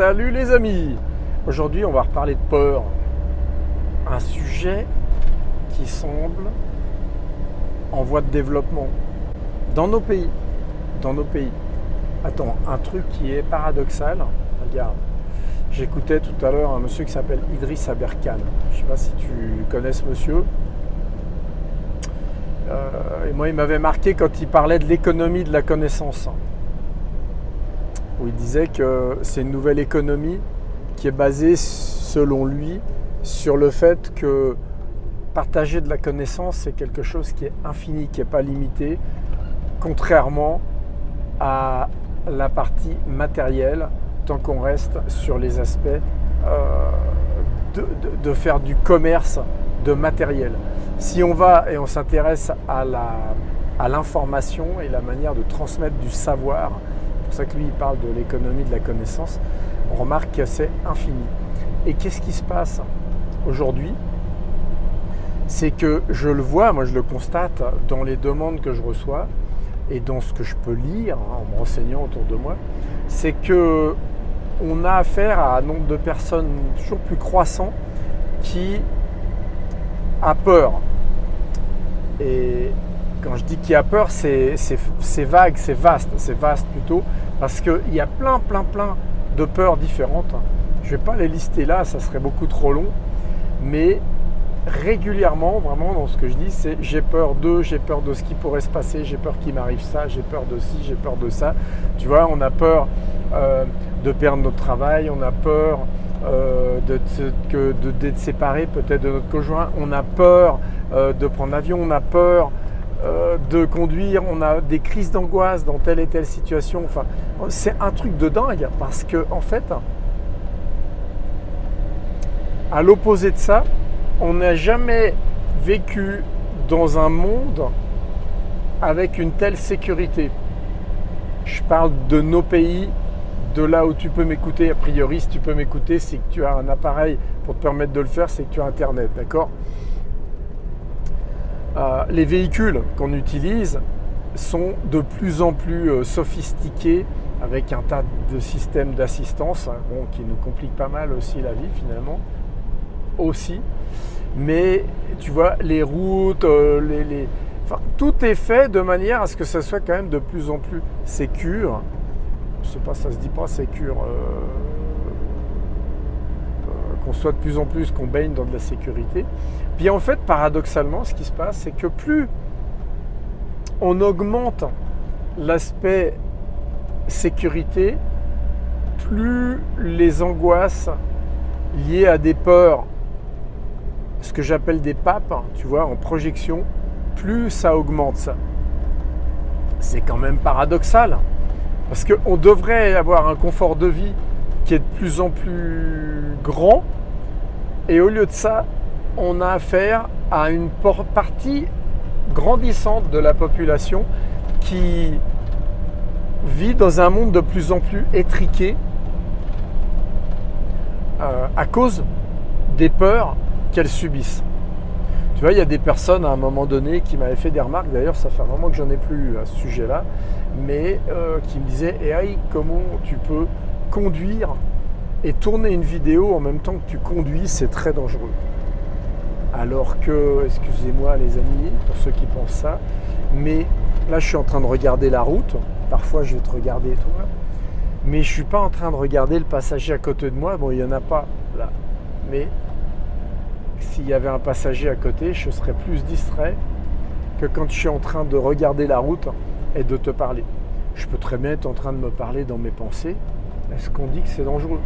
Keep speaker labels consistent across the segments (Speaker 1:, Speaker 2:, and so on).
Speaker 1: Salut les amis Aujourd'hui on va reparler de peur. Un sujet qui semble en voie de développement dans nos pays. Dans nos pays. Attends, un truc qui est paradoxal. Regarde. J'écoutais tout à l'heure un monsieur qui s'appelle Idriss Aberkan. Je ne sais pas si tu connais ce monsieur. Euh, et moi, il m'avait marqué quand il parlait de l'économie de la connaissance où il disait que c'est une nouvelle économie qui est basée, selon lui, sur le fait que partager de la connaissance, c'est quelque chose qui est infini, qui n'est pas limité, contrairement à la partie matérielle, tant qu'on reste sur les aspects euh, de, faire du commerce de matériel. Si on va et on s'intéresse à l'information et la manière de transmettre du savoir, pour ça que lui, il parle de l'économie de la connaissance. On remarque que c'est infini. Et qu'est-ce qui se passe aujourd'hui? C'est que je le vois, moi je le constate dans les demandes que je reçois et dans ce que je peux lire hein, en me renseignant autour de moi, c'est que on a affaire à un nombre de personnes toujours plus croissant qui a peur. Et quand je dis qu'il a peur, c'est vague, c'est vaste, c'est vaste plutôt, parce qu'il y a plein, plein, plein de peurs différentes. Je ne vais pas les lister là, ça serait beaucoup trop long, mais régulièrement, vraiment, dans ce que je dis, c'est j'ai peur de, j'ai peur de ce qui pourrait se passer, j'ai peur qu'il m'arrive ça, j'ai peur de ci, j'ai peur de ça. Tu vois, on a peur euh, de perdre notre travail, on a peur euh, d'être séparé peut-être de notre conjoint, on a peur euh, de prendre l'avion, on a peur euh, de conduire, on a des crises d'angoisse dans telle et telle situation. Enfin, c'est un truc de dingue parce que en fait, à l'opposé de ça, on n'a jamais vécu dans un monde avec une telle sécurité. Je parle de nos pays, de là où tu peux m'écouter. A priori, si tu peux m'écouter, c'est que tu as un appareil pour te permettre de le faire, c'est que tu as Internet, d'accord? Euh, les véhicules qu'on utilise sont de plus en plus euh, sophistiqués avec un tas de systèmes d'assistance hein, qui nous compliquent pas mal aussi la vie finalement. Aussi. Mais tu vois, les routes, euh, tout est fait de manière à ce que ça soit quand même de plus en plus sécure. Je sais pas, ça se dit pas sécure. Soit de plus en plus, qu'on baigne dans de la sécurité. Puis en fait, paradoxalement, ce qui se passe, c'est que plus on augmente l'aspect sécurité, plus les angoisses liées à des peurs, ce que j'appelle des papes, tu vois, en projection, plus ça augmente ça. C'est quand même paradoxal, parce qu'on devrait avoir un confort de vie qui est de plus en plus grand, et au lieu de ça, on a affaire à une partie grandissante de la population qui vit dans un monde de plus en plus étriqué euh, à cause des peurs qu'elles subissent. Tu vois, il y a des personnes à un moment donné qui m'avaient fait des remarques, d'ailleurs ça fait un moment que j'en ai plus à ce sujet-là, mais euh, qui me disaient hey, comment tu peux conduire et tourner une vidéo en même temps que tu conduis, c'est très dangereux. Alors que, excusez-moi les amis, pour ceux qui pensent ça, mais là je suis en train de regarder la route, parfois je vais te regarder toi, mais je ne suis pas en train de regarder le passager à côté de moi, bon il n'y en a pas là, mais s'il y avait un passager à côté, je serais plus distrait que quand je suis en train de regarder la route et de te parler. Je peux très bien être en train de me parler dans mes pensées. Est-ce qu'on dit que c'est dangereux?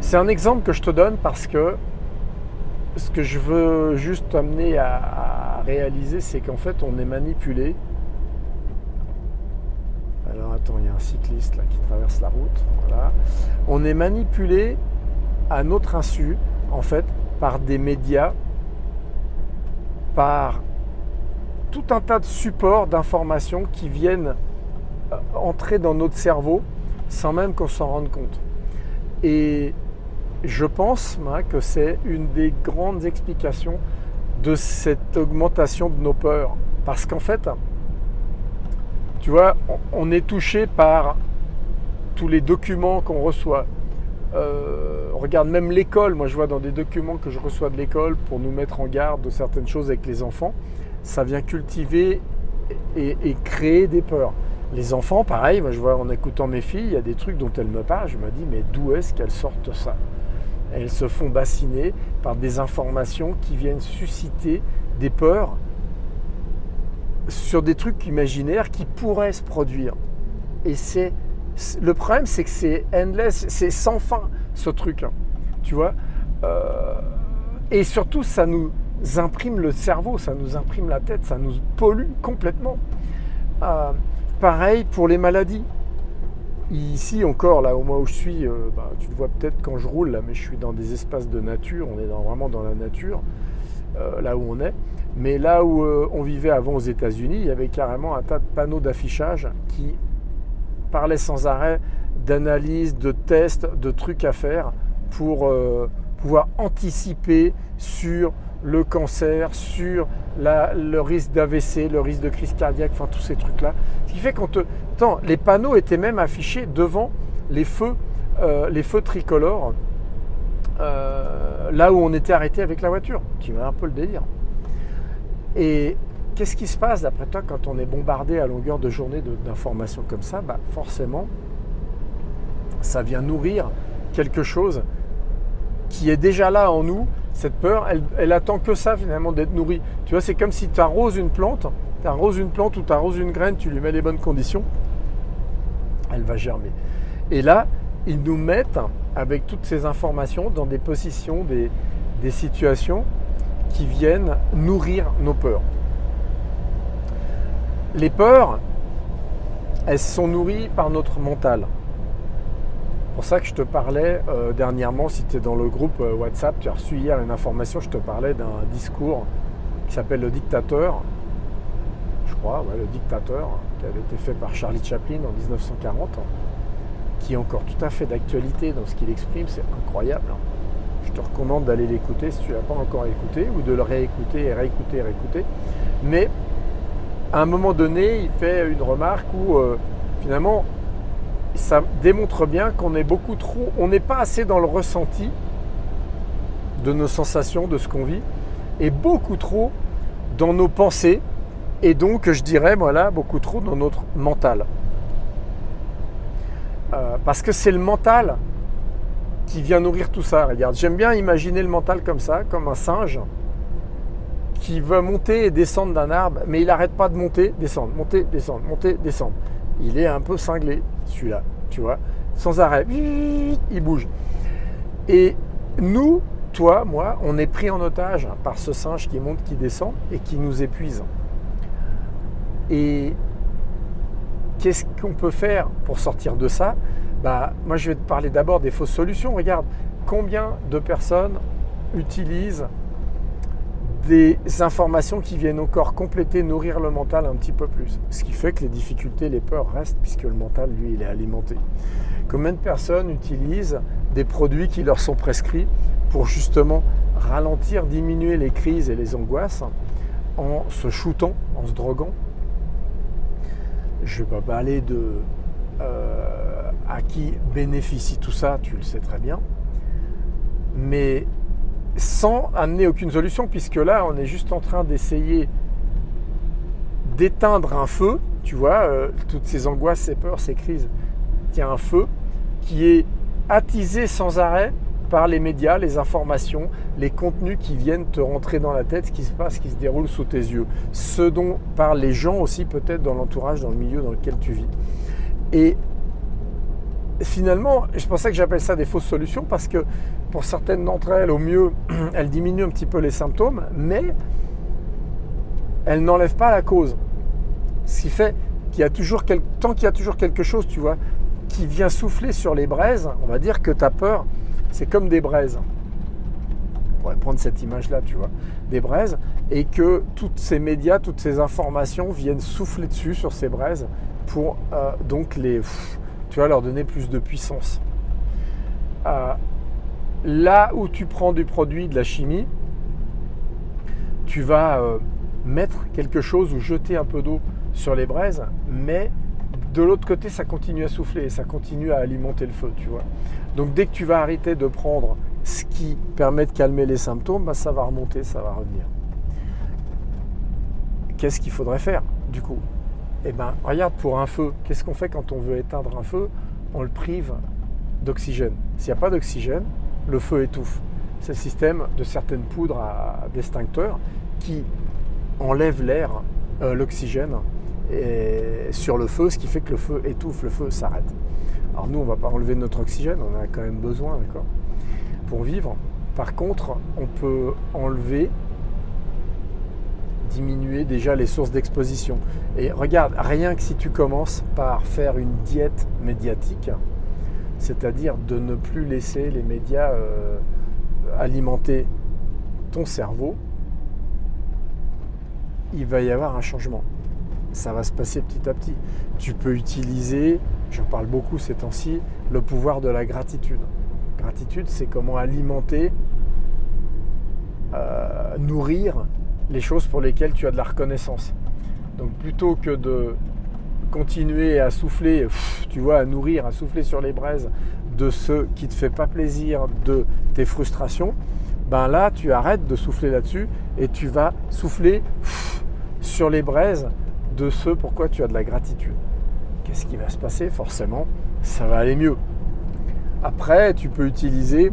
Speaker 1: C'est un exemple que je te donne parce que ce que je veux juste amener à, réaliser, c'est qu'en fait, on est manipulé. Alors attends, il y a un cycliste là qui traverse la route. On est manipulé à notre insu, en fait, par des médias, par tout un tas de supports d'informations qui viennent euh, entrer dans notre cerveau sans même qu'on s'en rende compte. Et je pense que c'est une des grandes explications de cette augmentation de nos peurs. Parce qu'en fait, tu vois, on est touché par tous les documents qu'on reçoit. Euh, regarde même l'école, moi je vois dans des documents que je reçois de l'école pour nous mettre en garde de certaines choses avec les enfants, ça vient cultiver et, créer des peurs. Les enfants, pareil, moi je vois en écoutant mes filles, il y a des trucs dont elles me parlent, je me dis mais d'où est-ce qu'elles sortent ça? Elles se font bassiner par des informations qui viennent susciter des peurs sur des trucs imaginaires qui pourraient se produire. Et c'est le problème, c'est que c'est endless, c'est sans fin ce truc, hein. tu vois? Euh, et surtout, ça nous imprime le cerveau, ça nous imprime la tête, ça nous pollue complètement. Euh, pareil pour les maladies. Ici encore, là au moins où je suis, euh, bah, tu le vois peut-être quand je roule là, mais je suis dans des espaces de nature, on est vraiment dans la nature, là où on est. Mais là où on vivait avant aux États-Unis, il y avait carrément un tas de panneaux d'affichage qui parlait sans arrêt d'analyse, de tests, de trucs à faire pour euh, pouvoir anticiper sur le cancer, sur le risque d'AVC, le risque de crise cardiaque, enfin tous ces trucs-là. Ce qui fait qu'on te... Les panneaux étaient même affichés devant les feux, euh, tricolores, euh, là où on était arrêté avec la voiture, qui m'a un peu le délire. Et Qu'est-ce qui se passe d'après toi quand on est bombardé à longueur de journée d'informations comme ça? Bah, Forcément, ça vient nourrir quelque chose qui est déjà là en nous. Cette peur, elle, attend que ça finalement d'être nourrie. Tu vois, c'est comme si tu arroses une plante, tu arroses une plante ou tu arroses une graine, tu lui mets les bonnes conditions, elle va germer. Et là, ils nous mettent avec toutes ces informations dans des positions, des situations qui viennent nourrir nos peurs. Les peurs, elles sont nourries par notre mental. Pour ça que je te parlais euh, dernièrement, si tu es dans le groupe euh, WhatsApp, tu as reçu hier une information, je te parlais d'un discours qui s'appelle Le Dictateur, je crois, le Dictateur, qui avait été fait par Charlie Chaplin en 1940, qui est encore tout à fait d'actualité dans ce qu'il exprime, c'est incroyable. Je te recommande d'aller l'écouter si tu ne l'as pas encore écouté, ou de le réécouter et réécouter et réécouter. Mais à un moment donné, il fait une remarque où euh, finalement, ça démontre bien qu'on est beaucoup trop, on n'est pas assez dans le ressenti de nos sensations, de ce qu'on vit, et beaucoup trop dans nos pensées, et donc je dirais, voilà, beaucoup trop dans notre mental. Euh, parce que c'est le mental qui vient nourrir tout ça. Regarde, j'aime bien imaginer le mental comme ça, comme un singe qui veut monter et descendre d'un arbre, mais il n'arrête pas de monter, descendre, monter, descendre, monter, descendre. Il est un peu cinglé, celui-là, tu vois, sans arrêt. Il bouge. Et nous, toi, moi, on est pris en otage par ce singe qui monte, qui descend et qui nous épuise. Et qu'est-ce qu'on peut faire pour sortir de ça? Bah, Moi, je vais te parler d'abord des fausses solutions. Regarde, combien de personnes utilisent des informations qui viennent encore compléter, nourrir le mental un petit peu plus. Ce qui fait que les difficultés, les peurs restent puisque le mental, lui, il est alimenté. Combien de personnes utilisent des produits qui leur sont prescrits pour justement ralentir, diminuer les crises et les angoisses en se shootant, en se droguant? Je ne vais pas parler de euh, à qui bénéficie tout ça, tu le sais très bien. Mais sans amener aucune solution, puisque là, on est juste en train d'essayer d'éteindre un feu, tu vois, euh, toutes ces angoisses, ces peurs, ces crises. Il y a un feu qui est attisé sans arrêt par les médias, les informations, les contenus qui viennent te rentrer dans la tête, ce qui se passe, ce qui se déroule sous tes yeux. Ce dont parlent les gens aussi peut-être dans l'entourage, dans le milieu dans lequel tu vis. Et finalement, pour ça que j'appelle ça des fausses solutions, parce que pour certaines d'entre elles, au mieux, elles diminuent un petit peu les symptômes, mais elles n'enlèvent pas la cause. Ce qui fait qu'il y a toujours, tant qu'il y a toujours quelque chose, tu vois, qui vient souffler sur les braises, on va dire que ta peur, c'est comme des braises. On pourrait prendre cette image-là, tu vois, des braises, et que tous ces médias, toutes ces informations viennent souffler dessus sur ces braises pour euh, donc les tu vas leur donner plus de puissance. Euh, là où tu prends du produit, de la chimie, tu vas euh, mettre quelque chose ou jeter un peu d'eau sur les braises, mais de l'autre côté, ça continue à souffler et ça continue à alimenter le feu, tu vois. Donc dès que tu vas arrêter de prendre ce qui permet de calmer les symptômes, bah, ça va remonter, ça va revenir. Qu'est-ce qu'il faudrait faire du coup? Eh bien, regarde pour un feu, qu'est-ce qu'on fait quand on veut éteindre un feu? On le prive d'oxygène. S'il n'y a pas d'oxygène, le feu étouffe. C'est le système de certaines poudres à d'extincteurs qui enlèvent l'air, euh, l'oxygène sur le feu, ce qui fait que le feu étouffe, le feu s'arrête. Alors nous, on ne va pas enlever notre oxygène, on a quand même besoin, d'accord? Pour vivre. Par contre, on peut enlever, diminuer déjà les sources d'exposition. Et regarde, rien que si tu commences par faire une diète médiatique, c'est-à-dire de ne plus laisser les médias euh, alimenter ton cerveau, il va y avoir un changement. Ça va se passer petit à petit. Tu peux utiliser, j'en parle beaucoup ces temps-ci, le pouvoir de la gratitude. Gratitude, c'est comment alimenter, euh, nourrir les choses pour lesquelles tu as de la reconnaissance. Donc plutôt que de continuer à souffler, tu vois, à nourrir, à souffler sur les braises de ce qui ne te fait pas plaisir, de tes frustrations, ben là, tu arrêtes de souffler là-dessus et tu vas souffler sur les braises de ce pourquoi tu as de la gratitude. Qu'est-ce qui va se passer? Forcément, ça va aller mieux. Après, tu peux utiliser,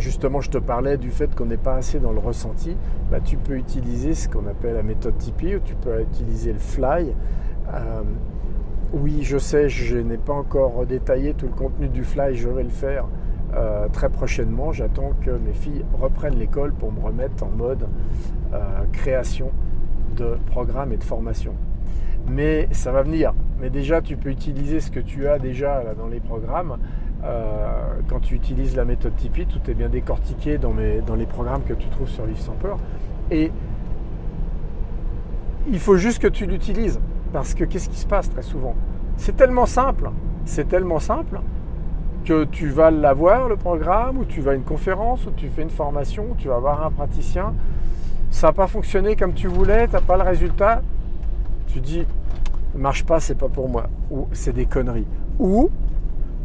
Speaker 1: justement, je te parlais du fait qu'on n'est pas assez dans le ressenti, bah, tu peux utiliser ce qu'on appelle la méthode Tipeee, ou tu peux utiliser le fly. Euh, oui, je sais, je n'ai pas encore détaillé tout le contenu du fly, je vais le faire euh, très prochainement. J'attends que mes filles reprennent l'école pour me remettre en mode euh, création de programmes et de formation. Mais ça va venir. Mais déjà, tu peux utiliser ce que tu as déjà dans les programmes. Quand tu utilises la méthode Tipeee, tout est bien décortiqué dans, les programmes que tu trouves sur Livre sans peur. Et il faut juste que tu l'utilises. Parce que qu'est-ce qui se passe très souvent? C'est tellement simple, c'est tellement simple que tu vas l'avoir, le programme, ou tu vas à une conférence, ou tu fais une formation, ou tu vas voir un praticien. Ça n'a pas fonctionné comme tu voulais, tu n'as pas le résultat. Tu dis, marche pas, c'est pas pour moi. Ou c'est des conneries. Ou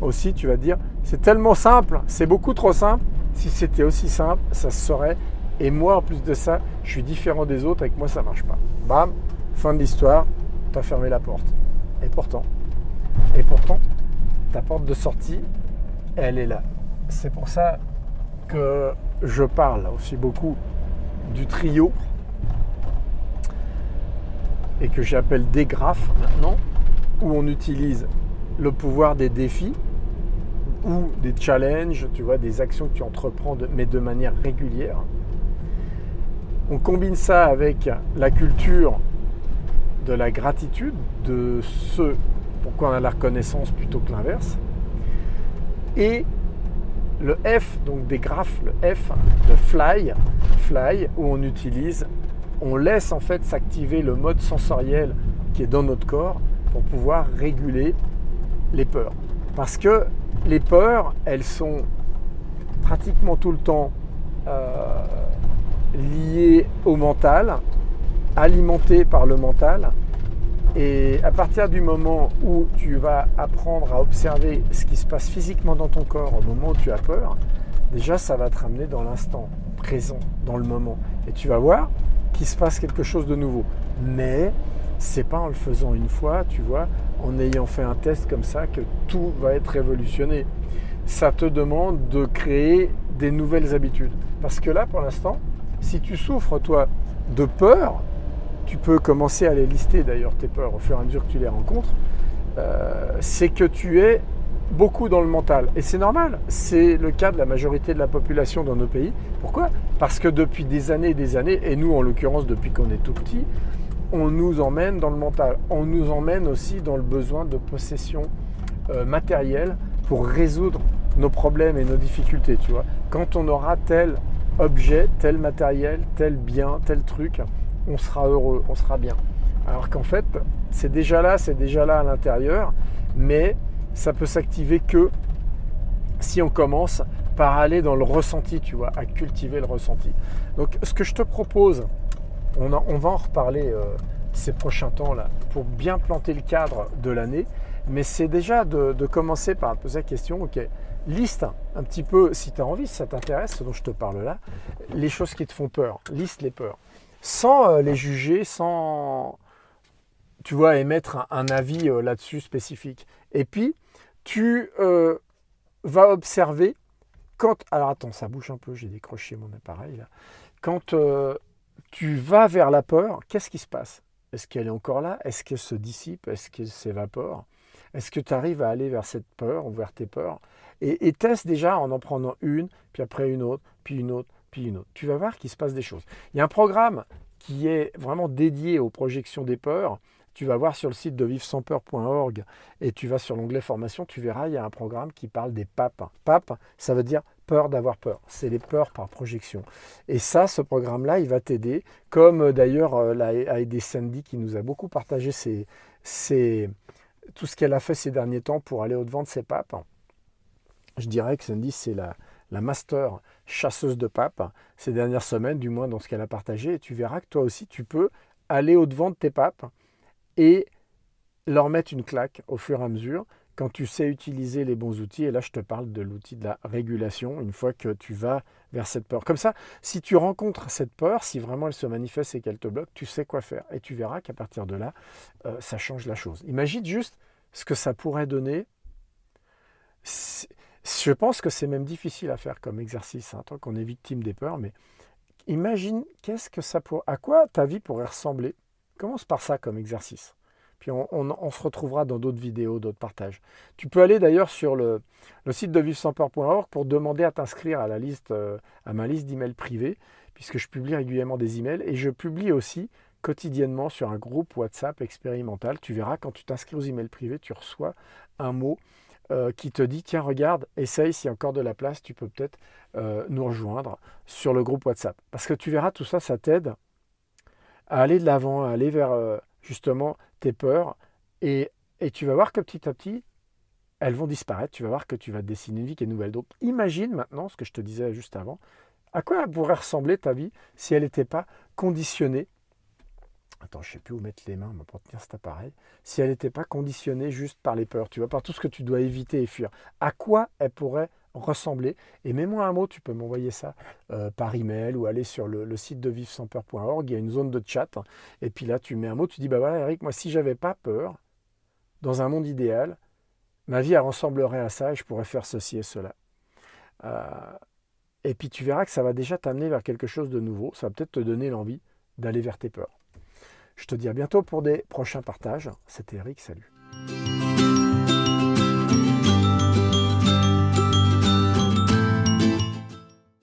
Speaker 1: aussi, tu vas dire, c'est tellement simple, c'est beaucoup trop simple. Si c'était aussi simple, ça se saurait. Et moi, en plus de ça, je suis différent des autres, avec moi, ça ne marche pas. Bam, fin de l'histoire, fermer la porte. Et pourtant, et pourtant, ta porte de sortie, elle est là. C'est pour ça que je parle aussi beaucoup du trio et que j'appelle des graphes maintenant, où on utilise le pouvoir des défis ou des challenges, tu vois, des actions que tu entreprends, mais de manière régulière. On combine ça avec la culture de la gratitude, de ce pourquoi on a la reconnaissance plutôt que l'inverse. Et le F, donc des graphes, le F de fly, fly, où on utilise, on laisse en fait s'activer le mode sensoriel qui est dans notre corps pour pouvoir réguler les peurs. Parce que les peurs, elles sont pratiquement tout le temps euh, liées au mental, alimenté par le mental. Et à partir du moment où tu vas apprendre à observer ce qui se passe physiquement dans ton corps au moment où tu as peur, déjà ça va te ramener dans l'instant présent, dans le moment. Et tu vas voir qu'il se passe quelque chose de nouveau. Mais c'est pas en le faisant une fois, tu vois, en ayant fait un test comme ça que tout va être révolutionné. Ça te demande de créer des nouvelles habitudes. Parce que là, pour l'instant, si tu souffres, toi, de peur, tu peux commencer à les lister d'ailleurs tes peurs au fur et à mesure que tu les rencontres, euh, c'est que tu es beaucoup dans le mental. Et c'est normal, c'est le cas de la majorité de la population dans nos pays. Pourquoi? Parce que depuis des années et des années, et nous en l'occurrence depuis qu'on est tout petit, on nous emmène dans le mental. On nous emmène aussi dans le besoin de possession euh, matérielle pour résoudre nos problèmes et nos difficultés. Tu vois, quand on aura tel objet, tel matériel, tel bien, tel truc, on sera heureux, on sera bien. Alors qu'en fait, c'est déjà là, c'est déjà là à l'intérieur, mais ça peut s'activer que si on commence par aller dans le ressenti, tu vois, à cultiver le ressenti. Donc ce que je te propose, on, va en reparler euh, ces prochains temps-là pour bien planter le cadre de l'année. Mais c'est déjà de, commencer par poser la question, ok, liste un petit peu, si tu as envie, si ça t'intéresse, ce dont je te parle là, les choses qui te font peur. Liste les peurs. Sans euh, les juger, sans, tu vois, émettre un, avis euh, là-dessus spécifique. Et puis, tu vas observer quand... Alors attends, ça bouge un peu, j'ai décroché mon appareil là. Quand tu vas vers la peur, qu'est-ce qui se passe? Est-ce qu'elle est encore là? Est-ce qu'elle se dissipe? Est-ce qu'elle s'évapore? Est-ce que tu arrives à aller vers cette peur ou vers tes peurs? Et, teste déjà en en prenant une, puis après une autre, puis une autre, puis une autre. Tu vas voir qu'il se passe des choses. Il y a un programme qui est vraiment dédié aux projections des peurs. Tu vas voir sur le site de vivre-sans-peur.org et tu vas sur l'onglet formation, tu verras, il y a un programme qui parle des papes. Pape, ça veut dire peur d'avoir peur. C'est les peurs par projection. Et ça, ce programme-là, il va t'aider, comme euh, d'ailleurs euh, a aidé Sandy qui nous a beaucoup partagé tout ce qu'elle a fait ces derniers temps pour aller au-devant de ses papes. Je dirais que Sandy, c'est la, la master chasseuse de papes ces dernières semaines, du moins dans ce qu'elle a partagé. Et tu verras que toi aussi, tu peux aller au-devant de tes papes et leur mettre une claque au fur et à mesure quand tu sais utiliser les bons outils, et là je te parle de l'outil de la régulation, une fois que tu vas vers cette peur. Comme ça, si tu rencontres cette peur, si vraiment elle se manifeste et qu'elle te bloque, tu sais quoi faire. Et tu verras qu'à partir de là, euh, ça change la chose. Imagine juste ce que ça pourrait donner. Je pense que c'est même difficile à faire comme exercice, hein, tant qu'on est victime des peurs, mais imagine qu'est-ce que ça pourrait, à quoi ta vie pourrait ressembler. Commence par ça comme exercice. Puis on, se retrouvera dans d'autres vidéos, d'autres partages. Tu peux aller d'ailleurs sur le, site de vivre-sans-peur.org pour demander à t'inscrire à euh, à ma liste d'emails privés, puisque je publie régulièrement des emails et je publie aussi quotidiennement sur un groupe WhatsApp expérimental. Tu verras quand tu t'inscris aux emails privés, tu reçois un mot euh, qui te dit tiens regarde, essaye s'il y a encore de la place, tu peux peut-être euh, nous rejoindre sur le groupe WhatsApp. Parce que tu verras tout ça, ça t'aide à aller de l'avant, à aller vers justement tes peurs, et, tu vas voir que petit à petit, elles vont disparaître, tu vas voir que tu vas dessiner une vie qui est nouvelle. Donc imagine maintenant ce que je te disais juste avant, à quoi pourrait ressembler ta vie si elle n'était pas conditionnée? Attends, je ne sais plus où mettre les mains pour tenir cet appareil. Si elle n'était pas conditionnée juste par les peurs, tu vois, par tout ce que tu dois éviter et fuir, à quoi elle pourrait ressembler. Et mets-moi un mot, tu peux m'envoyer ça euh, par email ou aller sur le, site de vivre-sans-peur.org. Il y a une zone de chat. Et puis là, tu mets un mot, tu dis Bah voilà, Eric, moi, si j'avais pas peur, dans un monde idéal, ma vie elle ressemblerait à ça et je pourrais faire ceci et cela. Euh, et puis tu verras que ça va déjà t'amener vers quelque chose de nouveau. Ça va peut-être te donner l'envie d'aller vers tes peurs. Je te dis à bientôt pour des prochains partages. C'était Eric, salut.